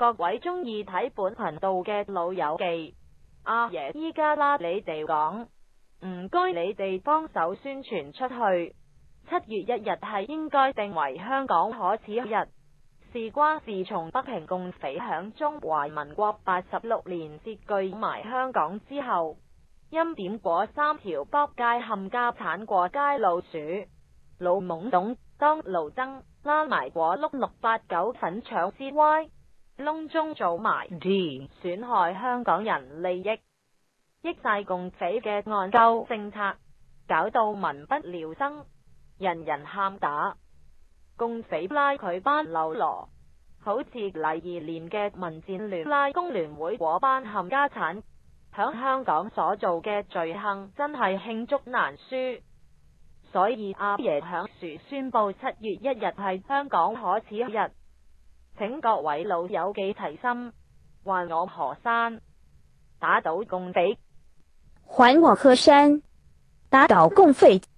各位中意睇本频道嘅老友记阿爷，依家啦你哋讲，唔该你哋帮手宣传出去。七月一日系应该定为香港可耻日，事关自从北平共匪响中华民国八十六年截据埋香港之后，钦点果三条北界冚家产过街老鼠，老懵懂当炉蒸拉埋果碌六八九粉肠之歪。窿中做埋，损害香港人利益，益晒共匪嘅案鸠政策，搞到民不聊生，人人喊打，共匪拉佢班流罗，好似黎二年嘅民战联拉工联会嗰班冚家产响香港所做嘅罪行，真系罄竹难书。所以阿爷响树宣布七月一日系香港可耻日。请各位老友记提心，还我河山，打倒共匪，还我河山，打倒共匪。